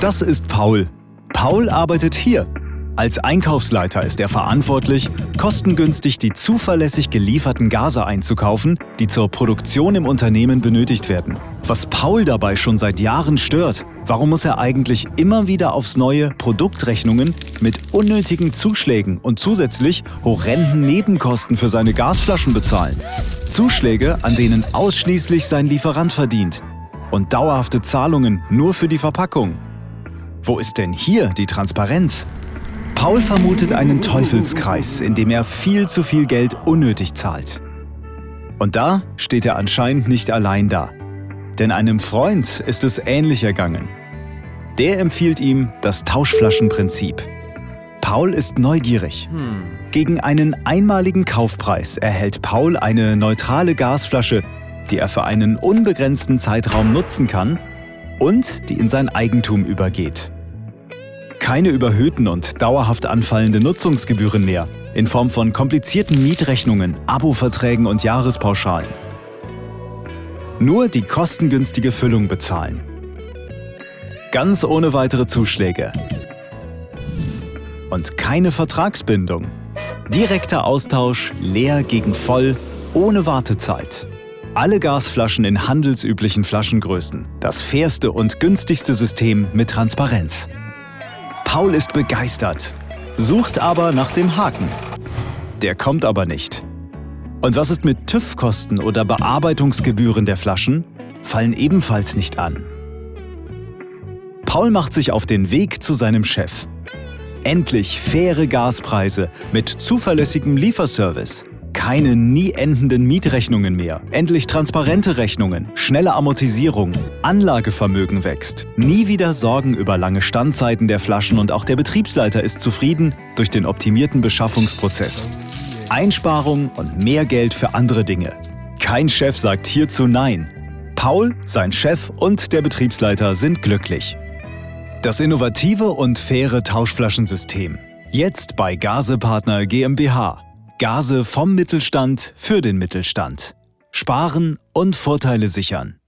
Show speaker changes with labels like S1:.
S1: Das ist Paul. Paul arbeitet hier. Als Einkaufsleiter ist er verantwortlich, kostengünstig die zuverlässig gelieferten Gase einzukaufen, die zur Produktion im Unternehmen benötigt werden. Was Paul dabei schon seit Jahren stört, warum muss er eigentlich immer wieder aufs neue Produktrechnungen mit unnötigen Zuschlägen und zusätzlich horrenden Nebenkosten für seine Gasflaschen bezahlen? Zuschläge, an denen ausschließlich sein Lieferant verdient. Und dauerhafte Zahlungen nur für die Verpackung. Wo ist denn hier die Transparenz? Paul vermutet einen Teufelskreis, in dem er viel zu viel Geld unnötig zahlt. Und da steht er anscheinend nicht allein da. Denn einem Freund ist es ähnlich ergangen. Der empfiehlt ihm das Tauschflaschenprinzip. Paul ist neugierig. Gegen einen einmaligen Kaufpreis erhält Paul eine neutrale Gasflasche, die er für einen unbegrenzten Zeitraum nutzen kann und die in sein Eigentum übergeht. Keine überhöhten und dauerhaft anfallende Nutzungsgebühren mehr in Form von komplizierten Mietrechnungen, Abo-Verträgen und Jahrespauschalen. Nur die kostengünstige Füllung bezahlen. Ganz ohne weitere Zuschläge. Und keine Vertragsbindung. Direkter Austausch, leer gegen voll, ohne Wartezeit. Alle Gasflaschen in handelsüblichen Flaschengrößen. Das fairste und günstigste System mit Transparenz. Paul ist begeistert, sucht aber nach dem Haken. Der kommt aber nicht. Und was ist mit TÜV-Kosten oder Bearbeitungsgebühren der Flaschen? Fallen ebenfalls nicht an. Paul macht sich auf den Weg zu seinem Chef. Endlich faire Gaspreise mit zuverlässigem Lieferservice. Keine nie endenden Mietrechnungen mehr. Endlich transparente Rechnungen, schnelle Amortisierung, Anlagevermögen wächst. Nie wieder Sorgen über lange Standzeiten der Flaschen und auch der Betriebsleiter ist zufrieden durch den optimierten Beschaffungsprozess. Einsparung und mehr Geld für andere Dinge. Kein Chef sagt hierzu Nein. Paul, sein Chef und der Betriebsleiter sind glücklich. Das innovative und faire Tauschflaschensystem. Jetzt bei Gasepartner GmbH. Gase vom Mittelstand für den Mittelstand. Sparen und Vorteile sichern.